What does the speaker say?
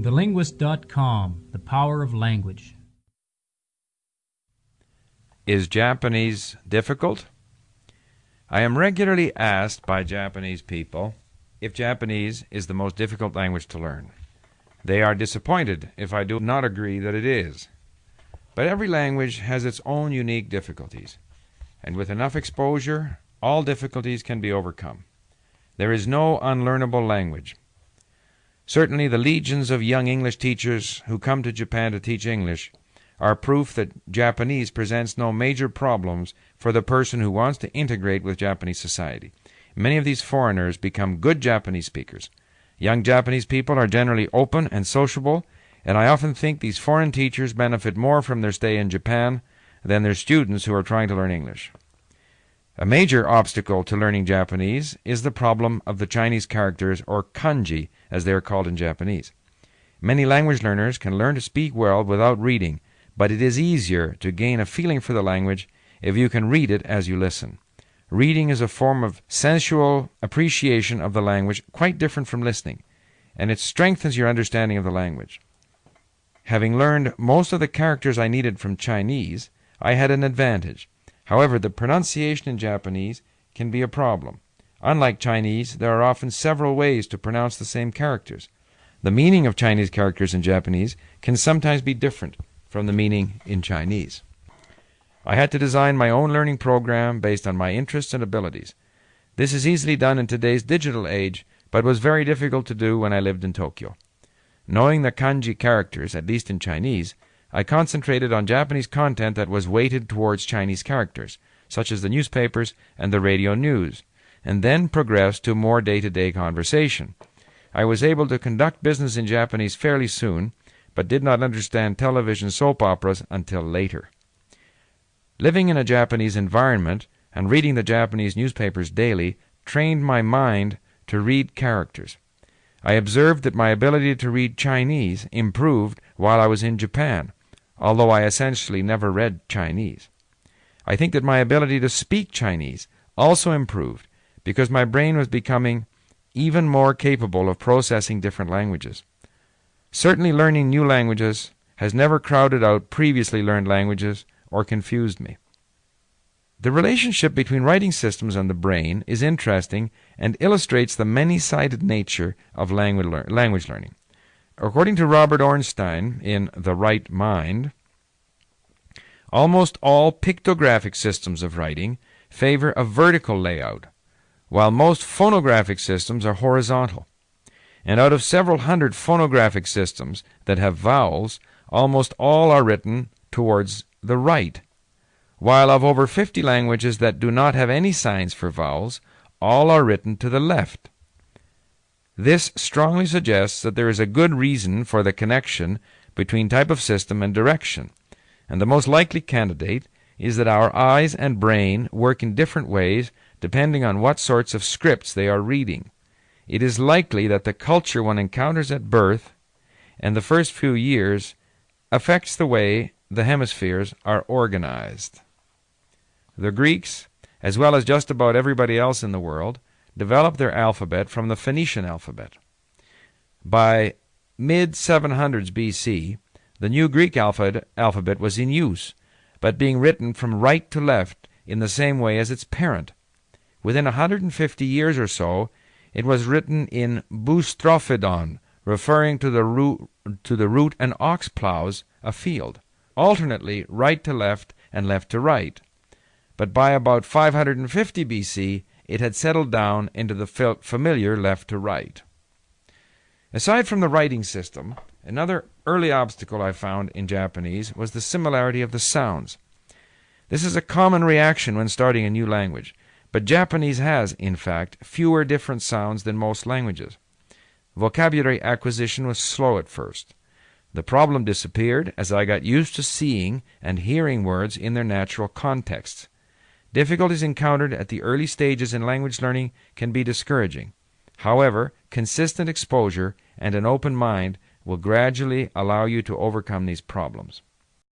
TheLinguist.com The Power of Language. Is Japanese difficult? I am regularly asked by Japanese people if Japanese is the most difficult language to learn. They are disappointed if I do not agree that it is. But every language has its own unique difficulties, and with enough exposure, all difficulties can be overcome. There is no unlearnable language. Certainly, the legions of young English teachers who come to Japan to teach English are proof that Japanese presents no major problems for the person who wants to integrate with Japanese society. Many of these foreigners become good Japanese speakers. Young Japanese people are generally open and sociable, and I often think these foreign teachers benefit more from their stay in Japan than their students who are trying to learn English. A major obstacle to learning Japanese is the problem of the Chinese characters, or kanji, as they are called in Japanese. Many language learners can learn to speak well without reading, but it is easier to gain a feeling for the language if you can read it as you listen. Reading is a form of sensual appreciation of the language quite different from listening, and it strengthens your understanding of the language. Having learned most of the characters I needed from Chinese, I had an advantage. However, the pronunciation in Japanese can be a problem. Unlike Chinese, there are often several ways to pronounce the same characters. The meaning of Chinese characters in Japanese can sometimes be different from the meaning in Chinese. I had to design my own learning program based on my interests and abilities. This is easily done in today's digital age, but was very difficult to do when I lived in Tokyo. Knowing the kanji characters, at least in Chinese, I concentrated on Japanese content that was weighted towards Chinese characters, such as the newspapers and the radio news, and then progressed to more day to day conversation. I was able to conduct business in Japanese fairly soon, but did not understand television soap operas until later. Living in a Japanese environment and reading the Japanese newspapers daily trained my mind to read characters. I observed that my ability to read Chinese improved while I was in Japan, although I essentially never read Chinese. I think that my ability to speak Chinese also improved because my brain was becoming even more capable of processing different languages. Certainly, learning new languages has never crowded out previously learned languages or confused me. The relationship between writing systems and the brain is interesting and illustrates the many sided nature of language learning. According to Robert Ornstein in The Right Mind, almost all pictographic systems of writing favor a vertical layout, while most phonographic systems are horizontal. And out of several hundred phonographic systems that have vowels, almost all are written towards the right, while of over 50 languages that do not have any signs for vowels, all are written to the left. This strongly suggests that there is a good reason for the connection between type of system and direction, and the most likely candidate is that our eyes and brain work in different ways depending on what sorts of scripts they are reading it is likely that the culture one encounters at birth and the first few years affects the way the hemispheres are organized. The Greeks, as well as just about everybody else in the world, developed their alphabet from the Phoenician alphabet. By mid 700s BC, the new Greek alphabet, alphabet was in use, but being written from right to left in the same way as its parent. Within a 150 years or so, it was written in boustrophedon, referring to the route, to the route and ox plows a field, alternately right to left and left to right. But by about 550 BC, it had settled down into the familiar left to right. Aside from the writing system, another early obstacle I found in Japanese was the similarity of the sounds. This is a common reaction when starting a new language. But Japanese has, in fact, fewer different sounds than most languages. Vocabulary acquisition was slow at first. The problem disappeared as I got used to seeing and hearing words in their natural contexts. Difficulties encountered at the early stages in language learning can be discouraging. However, consistent exposure and an open mind will gradually allow you to overcome these problems.